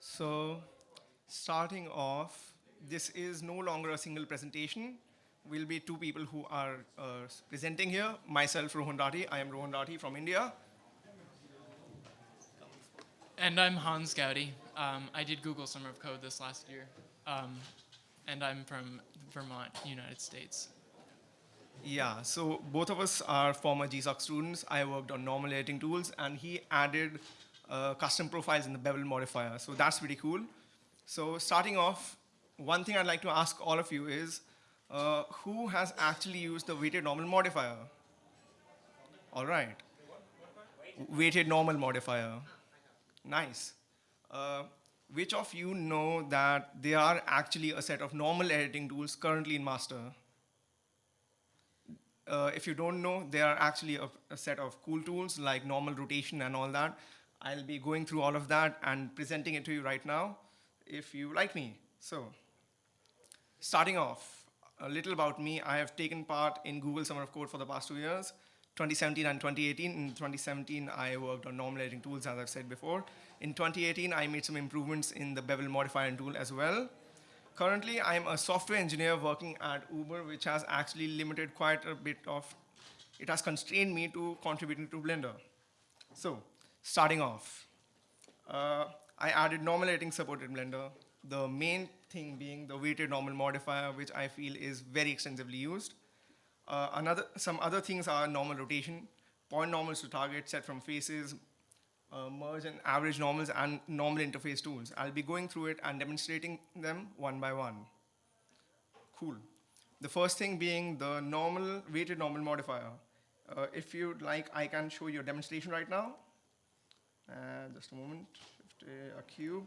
So starting off, this is no longer a single presentation. We'll be two people who are uh, presenting here. Myself, Rohan Rathi. I am Rohan Rathi from India. And I'm Hans Goudey. Um, I did Google Summer of Code this last year. Um, and I'm from Vermont, United States. Yeah, so both of us are former GSOC students. I worked on normal editing tools, and he added uh, custom profiles in the bevel modifier. So that's pretty cool. So starting off, one thing I'd like to ask all of you is, uh, who has actually used the weighted normal modifier? All right. Weighted normal modifier. Nice. Uh, which of you know that there are actually a set of normal editing tools currently in master? Uh, if you don't know, there are actually a, a, set of cool tools like normal rotation and all that. I'll be going through all of that and presenting it to you right now if you like me. So, starting off, a little about me. I have taken part in Google Summer of Code for the past two years, 2017 and 2018. In 2017, I worked on normal editing tools, as I've said before. In 2018, I made some improvements in the bevel modifier tool as well. Currently, I'm a software engineer working at Uber, which has actually limited quite a bit of, it has constrained me to contributing to Blender. So, starting off, uh, I added normal editing support in Blender. The main thing being the weighted normal modifier, which I feel is very extensively used. Uh, another, some other things are normal rotation, point normals to target set from faces, uh, merge and average normals and normal interface tools. I'll be going through it and demonstrating them one by one. Cool. The first thing being the normal weighted normal modifier. Uh, if you'd like, I can show you a demonstration right now. Uh, just a moment, a cube.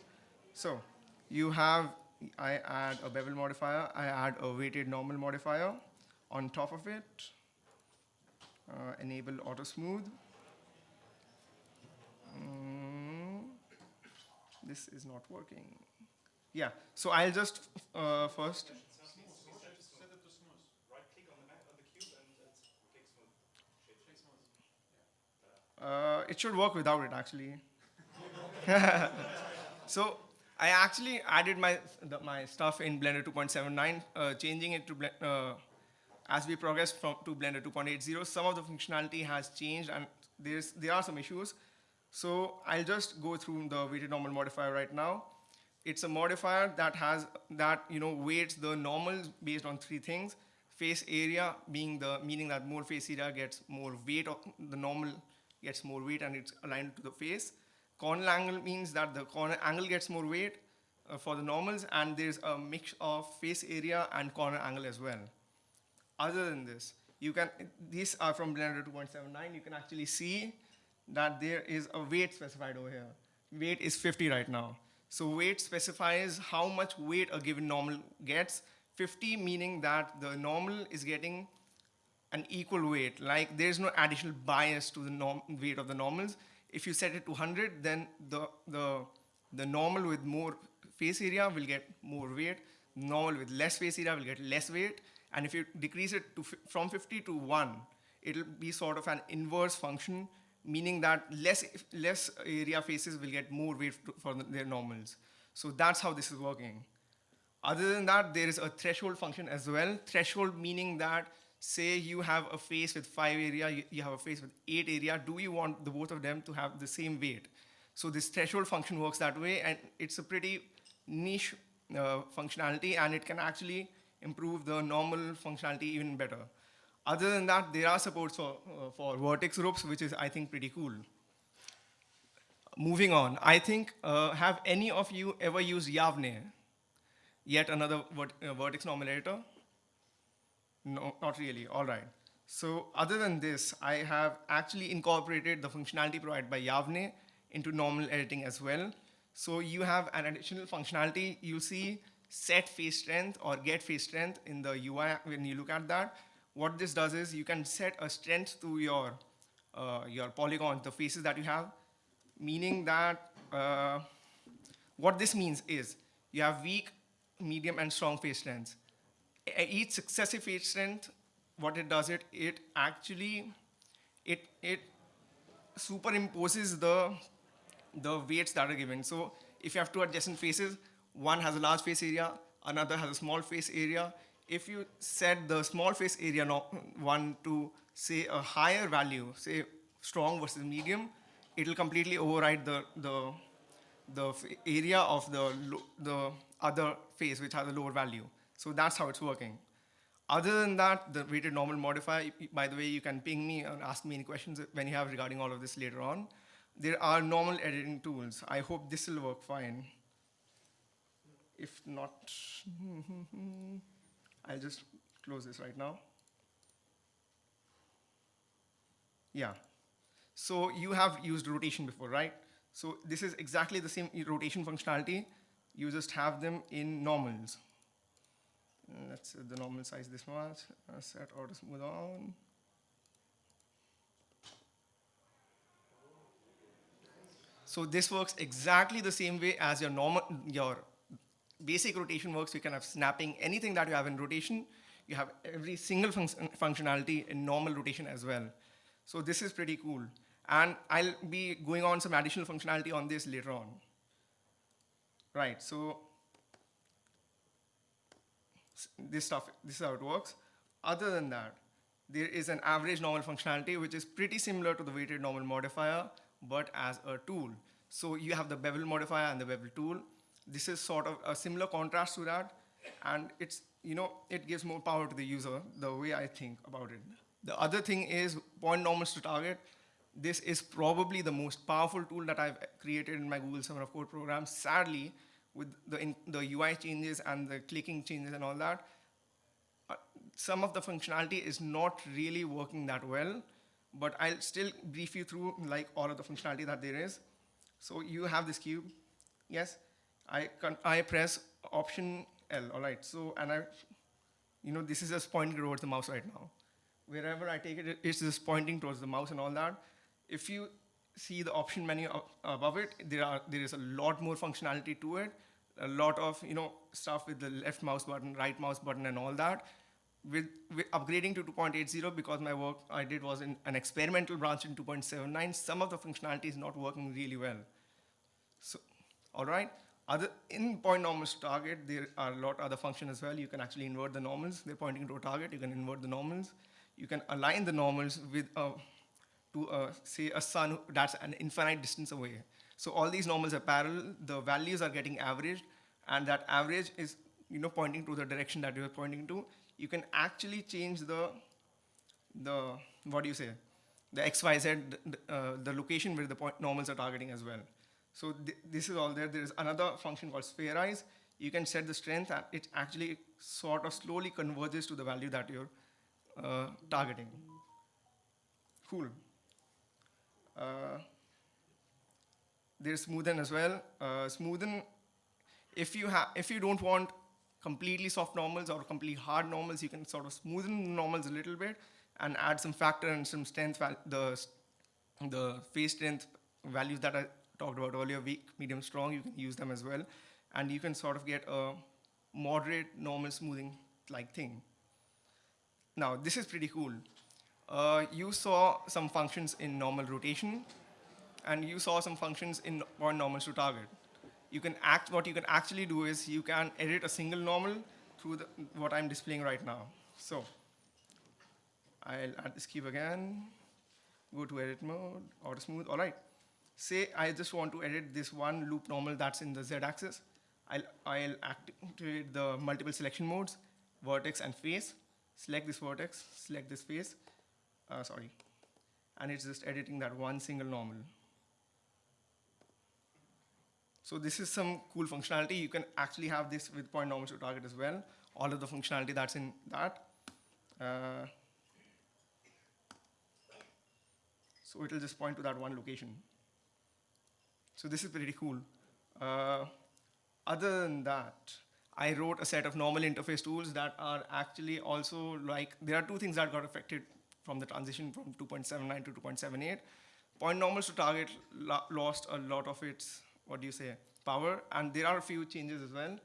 So you have, I add a bevel modifier, I add a weighted normal modifier on top of it, uh, enable auto smooth. Mm, this is not working. Yeah, so I'll just uh, first. It should work without it, actually. so I actually added my the, my stuff in Blender 2.79, uh, changing it to uh, as we progress from to Blender 2.80. Some of the functionality has changed, and there's there are some issues. So I'll just go through the weighted normal modifier right now. It's a modifier that has that you know weights the normals based on three things. Face area being the meaning that more face area gets more weight of the normal gets more weight and it's aligned to the face. Corner angle means that the corner angle gets more weight uh, for the normals and there's a mix of face area and corner angle as well. Other than this, you can, these are from Blender 2.79, you can actually see that there is a weight specified over here. Weight is 50 right now. So weight specifies how much weight a given normal gets. 50 meaning that the normal is getting an equal weight. Like there's no additional bias to the norm weight of the normals. If you set it to 100, then the, the, the normal with more face area will get more weight. Normal with less face area will get less weight. And if you decrease it to from 50 to 1, it'll be sort of an inverse function meaning that less, less area faces will get more weight for their normals. So that's how this is working. Other than that, there is a threshold function as well. Threshold meaning that, say you have a face with five area, you, have a face with eight area, do you want the both of them to have the same weight? So this threshold function works that way, and it's a pretty niche uh, functionality, and it can actually improve the normal functionality even better. Other than that, there are supports for, uh, for vertex groups, which is, I think, pretty cool. Moving on, I think, uh, have any of you ever used Yavne? Yet another vert uh, vertex normal editor? No, not really, all right. So other than this, I have actually incorporated the functionality provided by Yavne into normal editing as well. So you have an additional functionality. You see set face strength or get face strength in the UI when you look at that what this does is you can set a strength to your, uh, your polygon, the faces that you have, meaning that uh, what this means is you have weak, medium, and strong face strengths. Each successive face strength, what it does, it, it actually, it, it superimposes the, the weights that are given. So if you have two adjacent faces, one has a large face area, another has a small face area. If you set the small face area one to say a higher value, say strong versus medium, it will completely override the, the, the area of the, the other face which has a lower value. So that's how it's working. Other than that, the weighted normal modifier, by the way, you can ping me and ask me any questions when you have regarding all of this later on. There are normal editing tools. I hope this will work fine. If not, I'll just close this right now. Yeah. So you have used rotation before, right? So this is exactly the same rotation functionality. You just have them in normals. Let's the normal size this much. Uh, set auto smooth on. So this works exactly the same way as your normal, your basic rotation works. You can have snapping, anything that you have in rotation. You have every single func- functionality in normal rotation as well. So this is pretty cool. And I'll be going on some additional functionality on this later on. Right, so this stuff, this is how it works. Other than that, there is an average normal functionality which is pretty similar to the weighted normal modifier, but as a tool. So you have the bevel modifier and the bevel tool. This is sort of a similar contrast to that, and it's you know it gives more power to the user the way I think about it. The other thing is point normals to target. This is probably the most powerful tool that I've created in my Google Summer of Code program. Sadly, with the, in, the UI changes and the clicking changes and all that, uh, some of the functionality is not really working that well, but I'll still brief you through like all of the functionality that there is. So you have this cube, yes. I I press Option L, all right. So and I, you know, this is just pointing towards the mouse right now. Wherever I take it, it- it's just pointing towards the mouse and all that. If you see the option menu above it, there are there is a lot more functionality to it. A lot of you know stuff with the left mouse button, right mouse button, and all that. With, with upgrading to 2.80 because my work I did was in an experimental branch in 2.79, some of the functionality is not working really well. So, all right. Other in point normals target, there are a lot other functions as well. You can actually invert the normals. They're pointing to a target. You can invert the normals. You can align the normals with a, to a, say a sun that's an infinite distance away. So all these normals are parallel. The values are getting averaged, and that average is you know pointing to the direction that you're pointing to. You can actually change the the what do you say? The xyz uh, the location where the point normals are targeting as well. So th- this is all there. There is another function called spherize. You can set the strength and it actually sort of slowly converges to the value that you're uh, targeting. Cool. Uh, there's smoothen as well. Uh, smoothen if you have if you don't want completely soft normals or completely hard normals you can sort of smoothen normals a little bit and add some factor and some strength the the face strength values that i talked about earlier weak medium strong you can use them as well. And you can sort of get a moderate normal smoothing like thing. Now this is pretty cool. Uh, you saw some functions in normal rotation and you saw some functions in point normals to target. You can act, what you can actually do is you can edit a single normal through the, what I'm displaying right now. So I'll add this cube again, go to edit mode, auto smooth, all right. Say I just want to edit this one loop normal that's in the Z axis. I'll, I'll activate the multiple selection modes, vertex and face. Select this vertex, select this face, uh, sorry. And it's just editing that one single normal. So this is some cool functionality. You can actually have this with point normals to target as well. All of the functionality that's in that. Uh, so it'll just point to that one location. So this is pretty cool. Uh, other than that, I wrote a set of normal interface tools that are actually also like, there are two things that got affected from the transition from 2.79 to 2.78. Point normals to target lo- lost a lot of its, what do you say, power, and there are a few changes as well.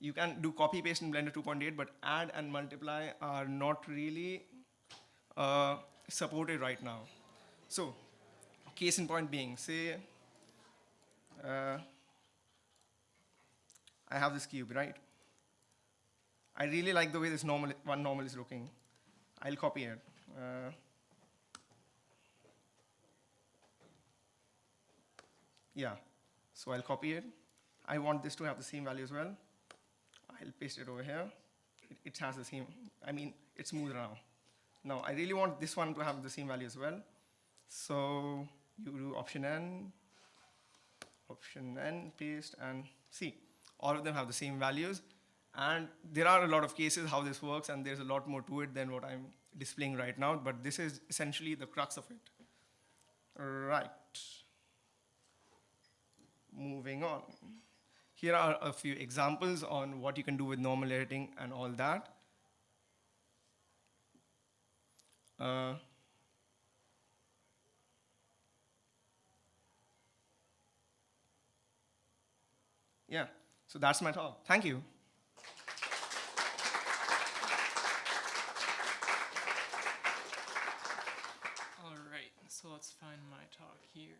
You can do copy paste in Blender 2.8, but add and multiply are not really uh, supported right now. So, case in point being, say, uh, I have this cube, right? I really like the way this normal one normal is looking. I'll copy it. Uh, yeah, so I'll copy it. I want this to have the same value as well. I'll paste it over here. It, it has the same, I mean, it's smoother now. Now, I really want this one to have the same value as well. So you do option N, option N, paste, and see. All of them have the same values. And there are a lot of cases how this works, and there's a lot more to it than what I'm displaying right now, but this is essentially the crux of it. Right. Moving on. Here are a few examples on what you can do with normal editing and all that. Uh, yeah, so that's my talk. Thank you. All right, so let's find my talk here.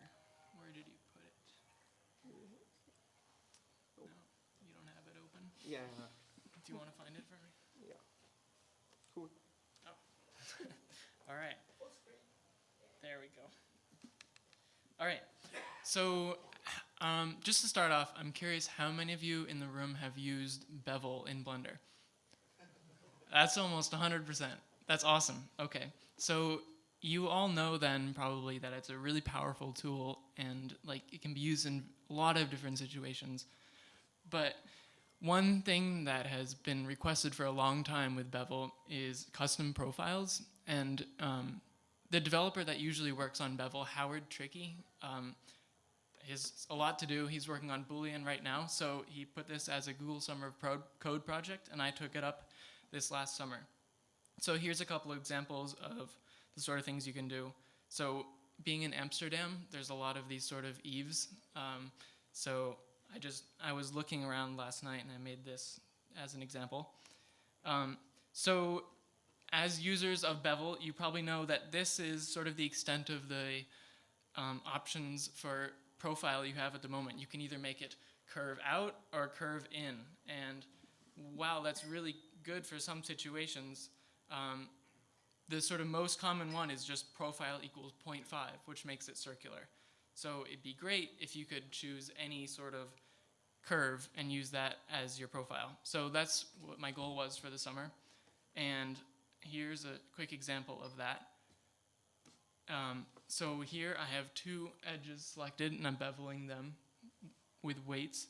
Where did you? No, you don't have it open. Yeah, Do you want to find it for me? yeah. Cool. All right. There we go. All right. So, um, just to start off, I'm curious how many of you in the room have used Bevel in Blender? That's almost 100%. That's awesome. Okay. So, you all know then probably that it's a really powerful tool and like it can be used in a lot of different situations. But one thing that has been requested for a long time with Bevel is custom profiles. And um, the developer that usually works on Bevel, Howard Trickey, um, has a lot to do. He's working on Boolean right now. So he put this as a Google Summer of Pro- Code project, and I took it up this last summer. So here's a couple of examples of the sort of things you can do. So being in Amsterdam, there's a lot of these sort of eaves. Um, so I just I was looking around last night and I made this as an example. Um, so as users of Bevel, you probably know that this is sort of the extent of the um, options for profile you have at the moment. You can either make it curve out or curve in. And wow, that's really good for some situations. Um, the sort of most common one is just profile equals 0.5, which makes it circular. So it'd be great if you could choose any sort of curve and use that as your profile. So that's what my goal was for the summer. And here's a quick example of that. Um, so here I have two edges selected and I'm beveling them with weights.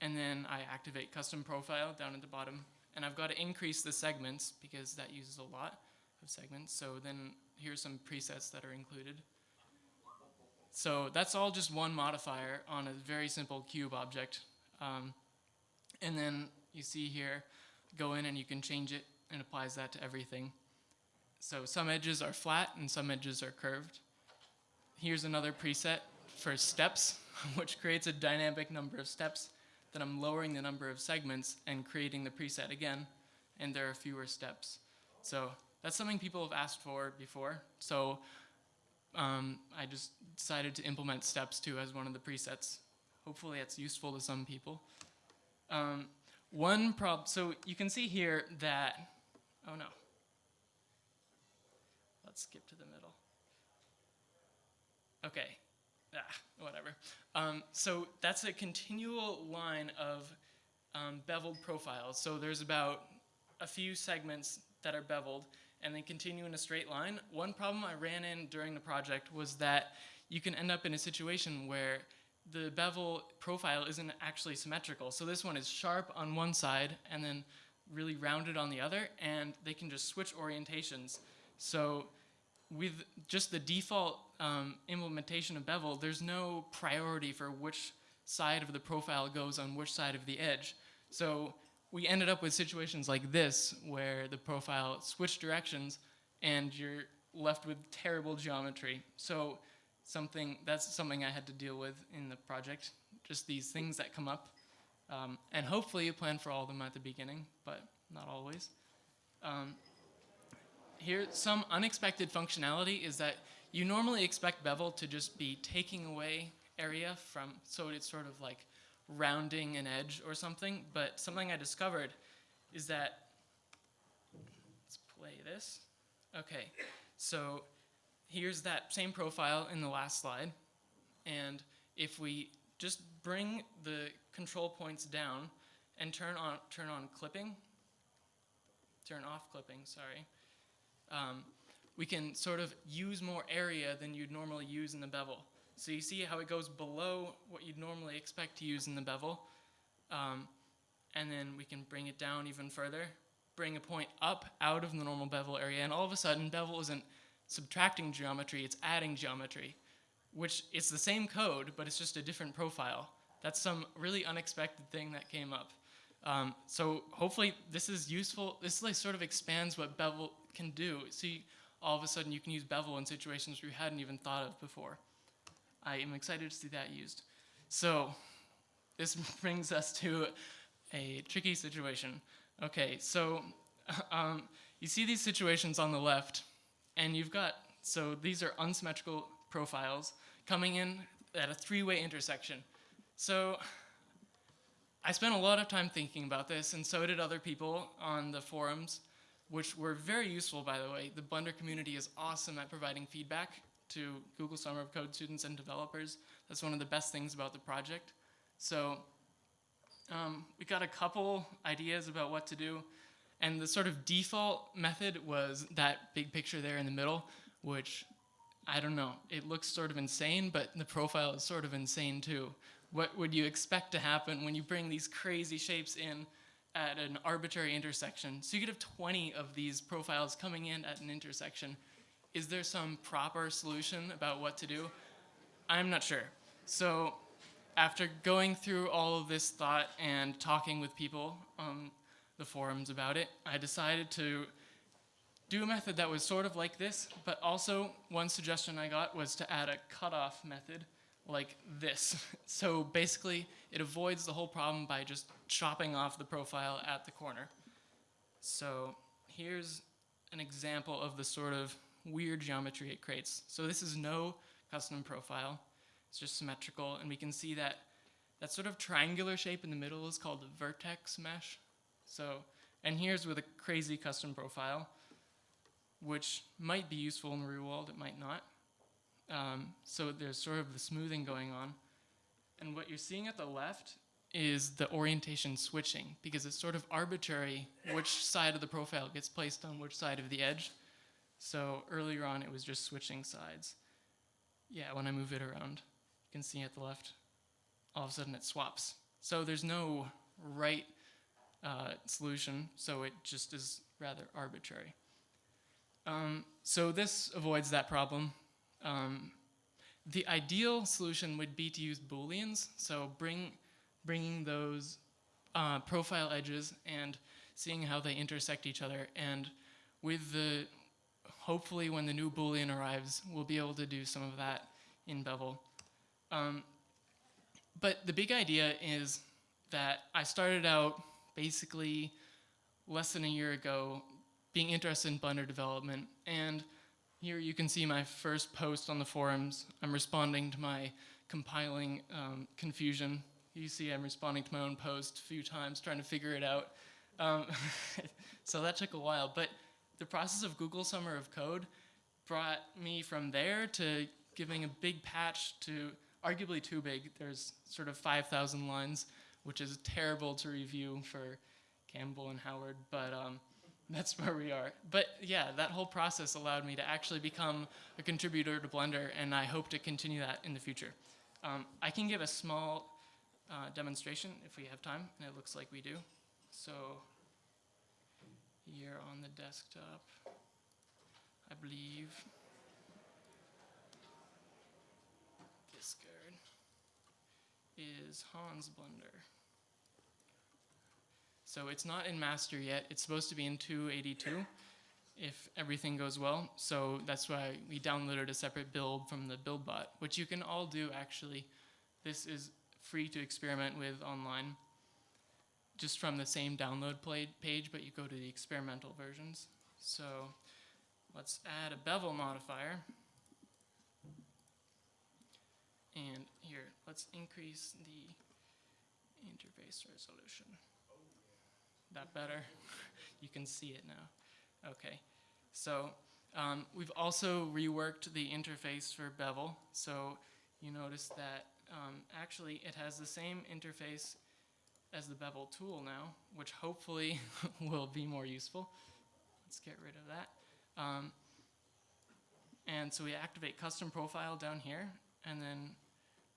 And then I activate custom profile down at the bottom. And I've got to increase the segments because that uses a lot of segments. So then here's some presets that are included. So that's all just one modifier on a very simple cube object. Um, and then you see here, go in and you can change it and applies that to everything. So some edges are flat and some edges are curved. Here's another preset for steps, which creates a dynamic number of steps. Then I'm lowering the number of segments and creating the preset again, and there are fewer steps. So that's something people have asked for before. So um, I just decided to implement steps too as one of the presets. Hopefully it's useful to some people. Um, one problem, so you can see here that, oh no. Let's skip to the middle. Okay, ah, whatever. Um, so that's a continual line of um, beveled profiles. So there's about a few segments that are beveled and then continue in a straight line. One problem I ran in during the project was that you can end up in a situation where the bevel profile isn't actually symmetrical. So this one is sharp on one side and then really rounded on the other, and they can just switch orientations. So with just the default um, implementation of bevel, there's no priority for which side of the profile goes on which side of the edge. So we ended up with situations like this where the profile switched directions and you're left with terrible geometry. So something that's something I had to deal with in the project. Just these things that come up. Um, and hopefully you plan for all of them at the beginning, but not always. Um, here, some unexpected functionality is that you normally expect Bevel to just be taking away area from, so it's sort of like rounding an edge or something, but something I discovered is that, let's play this. Okay, so here's that same profile in the last slide. And if we just bring the control points down and turn on, turn on clipping, turn off clipping, sorry, um, we can sort of use more area than you'd normally use in the bevel. So you see how it goes below what you'd normally expect to use in the bevel. Um, and then we can bring it down even further, bring a point up out of the normal bevel area, and all of a sudden bevel isn't subtracting geometry, it's adding geometry, which it's the same code, but it's just a different profile. That's some really unexpected thing that came up. Um, so hopefully this is useful. This like sort of expands what bevel can do. See, all of a sudden you can use bevel in situations where you hadn't even thought of before. I am excited to see that used. So this brings us to a tricky situation. Okay, so um, you see these situations on the left, and you've got, so these are unsymmetrical profiles coming in at a three-way intersection. So I spent a lot of time thinking about this, and so did other people on the forums, which were very useful, by the way. The Blender community is awesome at providing feedback to Google Summer of Code students and developers. That's one of the best things about the project. So um, we got a couple ideas about what to do. And the sort of default method was that big picture there in the middle, which I don't know, it looks sort of insane, but the profile is sort of insane too. What would you expect to happen when you bring these crazy shapes in at an arbitrary intersection? So you could have 20 of these profiles coming in at an intersection. Is there some proper solution about what to do? I'm not sure. So after going through all of this thought and talking with people on the forums about it, I decided to do a method that was sort of like this, but also one suggestion I got was to add a cutoff method like this. So basically, it avoids the whole problem by just chopping off the profile at the corner. So here's an example of the sort of weird geometry it creates. So this is no custom profile. It's just symmetrical, and we can see that that sort of triangular shape in the middle is called the vertex mesh. So, and here's with a crazy custom profile, which might be useful in the real world, it might not. Um, so there's sort of the smoothing going on. And what you're seeing at the left is the orientation switching, because it's sort of arbitrary which side of the profile gets placed on which side of the edge. So earlier on, it was just switching sides. Yeah, when I move it around, you can see at the left, all of a sudden it swaps. So there's no right uh, solution, so it just is rather arbitrary. Um, so this avoids that problem. Um, the ideal solution would be to use booleans, so bring, bringing those uh, profile edges and seeing how they intersect each other. And with the, hopefully when the new boolean arrives, we'll be able to do some of that in Bevel. Um, but the big idea is that I started out basically less than a year ago being interested in Blender development. And here you can see my first post on the forums. I'm responding to my compiling um, confusion. You see I'm responding to my own post a few times, trying to figure it out. Um, so that took a while. But the process of Google Summer of Code brought me from there to giving a big patch to arguably too big. There's sort of 5,000 lines, which is terrible to review for Campbell and Howard, but um, that's where we are. But yeah, that whole process allowed me to actually become a contributor to Blender, and I hope to continue that in the future. Um, I can give a small uh, demonstration if we have time, and it looks like we do. So here on the desktop, I believe This card is Hans Blender. So it's not in master yet. It's supposed to be in 282 if everything goes well. So that's why we downloaded a separate build from the BuildBot, which you can all do actually. This is free to experiment with online just from the same download page, but you go to the experimental versions. So let's add a bevel modifier. And here, let's increase the interface resolution. That better? you can see it now. Okay. So um, we've also reworked the interface for Bevel. So you notice that um, actually it has the same interface as the Bevel tool now, which hopefully will be more useful. Let's get rid of that. Um, and so we activate custom profile down here, and then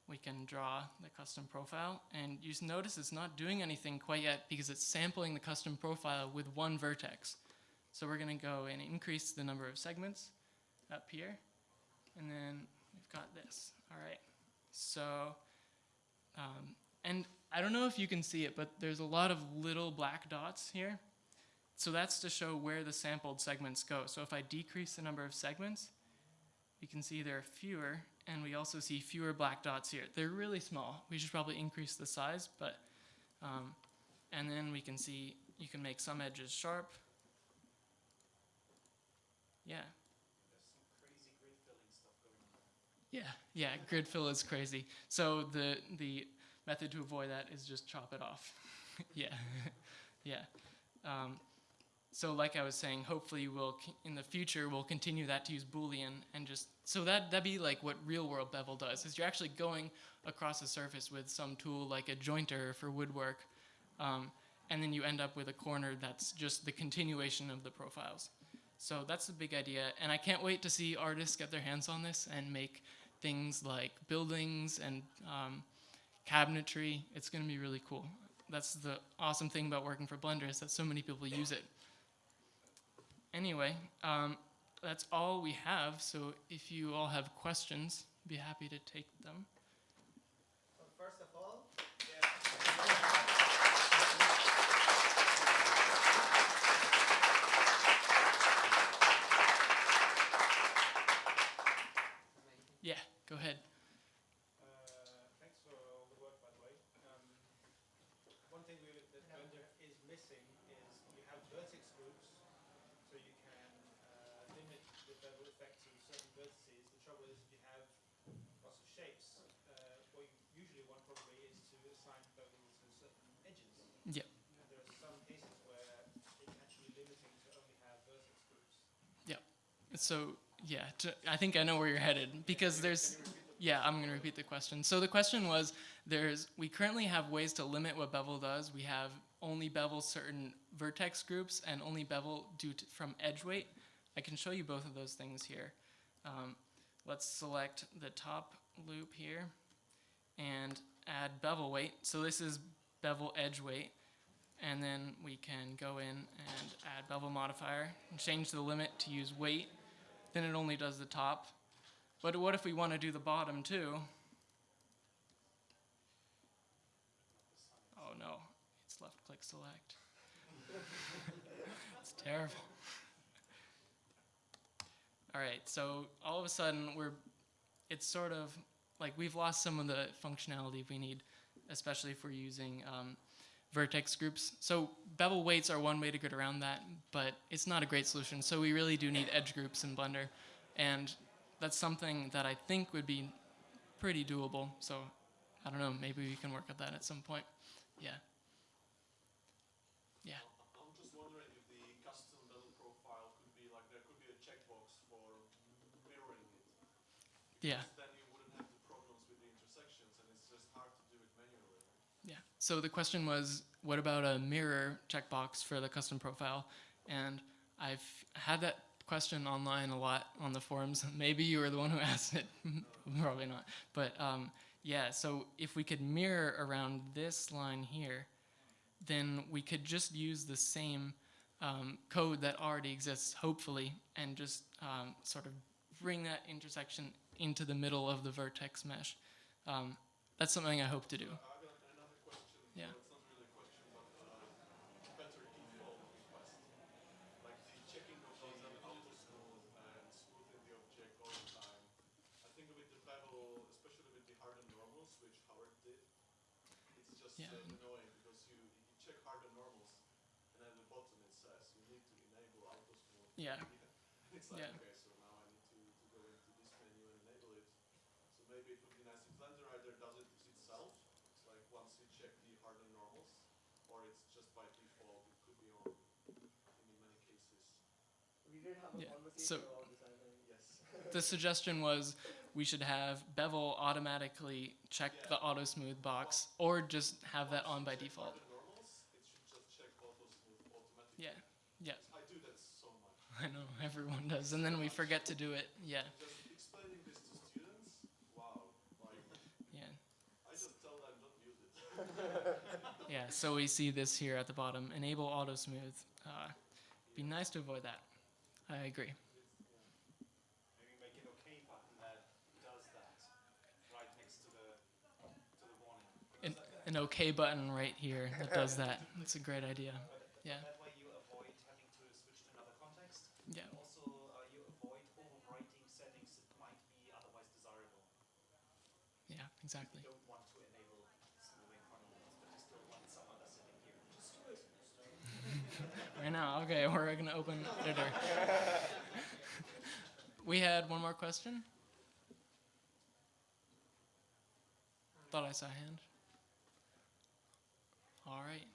we can draw the custom profile. And you notice it's not doing anything quite yet because it's sampling the custom profile with one vertex. So we're gonna go and increase the number of segments up here. And then we've got this, all right. So, um, and I don't know if you can see it, but there's a lot of little black dots here. So that's to show where the sampled segments go. So if I decrease the number of segments, you can see there are fewer, and we also see fewer black dots here. They're really small. We should probably increase the size, but, um, and then we can see, you can make some edges sharp. Yeah. Yeah, yeah, grid fill is crazy. So the the method to avoid that is just chop it off. yeah, yeah. Um, so like I was saying, hopefully we'll in the future we'll continue that to use Boolean and just so that that'd be like what real world bevel does is you're actually going across a surface with some tool like a jointer for woodwork, um, and then you end up with a corner that's just the continuation of the profiles. So that's the big idea, and I can't wait to see artists get their hands on this and make things like buildings and um, cabinetry. It's going to be really cool. That's the awesome thing about working for Blender is that so many people use it. Anyway, um, that's all we have. So if you all have questions, be happy to take them. So first of all, Yeah, go ahead. uh, thanks for all the work, by the way. Um, one thing we, that Blender is missing is you have vertex groups, so you can uh, limit the bevel effect to certain vertices. The trouble is if you have lots of shapes, uh, what you usually want probably is to assign bevel to certain edges. Yep. And there are some cases where it's actually limiting to only have vertex groups. So yeah, I think I know where you're headed because there's yeah, I'm going to repeat the question. So the question was there's we currently have ways to limit what bevel does. We have only bevel certain vertex groups and only bevel due to, from edge weight. I can show you both of those things here. Um, let's select the top loop here and add bevel weight. So this is bevel edge weight. And then we can go in and add bevel modifier and change the limit to use weight. Then it only does the top. But what if we want to do the bottom too? Oh no, it's left click select. it's terrible. All right, so all of a sudden we're, it's sort of like we've lost some of the functionality we need, especially if we're using um, vertex groups. So bevel weights are one way to get around that, but it's not a great solution. So we really do need edge groups in Blender, and that's something that I think would be pretty doable. So I don't know, maybe we can work at that at some point. Yeah. Yeah. I'm just wondering if the custom bevel profile could be like there could be a checkbox for mirroring it. Yeah. Because Then you wouldn't have the problems with the intersections, and it's just hard to do it manually. Yeah. So the question was, what about a mirror checkbox for the custom profile? And I've had that question online a lot on the forums. Maybe you were the one who asked it. Probably not. But um, yeah, so if we could mirror around this line here, then we could just use the same um, code that already exists, hopefully, and just um, sort of bring that intersection into the middle of the vertex mesh. Um, that's something I hope to do. I got another question. Yeah. Well, it's not really a question, but better default request. Like the checking of the auto smooth and smoothing the object all the time. I think with the bevel, especially with the hardened normals, which Howard did, it's just Yeah. annoying because you, you check hardened normals, and at the bottom it says you need to enable auto smooth. Yeah. It's like, Yeah. okay, so now I need to, to go into this menu and enable it. So maybe it would be nice if Blender either does it itself, it's like once you check the hardened or it's just by default, it could be on, I think in many cases. We did have a Yeah, so- about this, I think. Yes. The suggestion was we should have bevel automatically check the auto smooth box or just have that on by default. the normals, it should just check auto smooth automatically. Yeah, yeah, I do that so much. I know everyone does, and then we forget to do it. Yeah, Just explaining this to students, wow, like, yeah, I just tell them don't use it. yeah. So we see this here at the bottom: enable auto smooth. Uh, be nice to avoid that. I agree. An OK button that does that right next to the to the warning. An, an OK button right here that does that. That's a great idea. Yeah, That way you avoid having to switch to another context. yeah, Also, uh, you avoid overwriting settings that might be otherwise desirable. yeah. Exactly. You don't want to enable smoothing chronologies, but you still want some other setting here. Just do it. Right now, okay, we're gonna open editor. we had one more question. Thought I saw a hand. All right.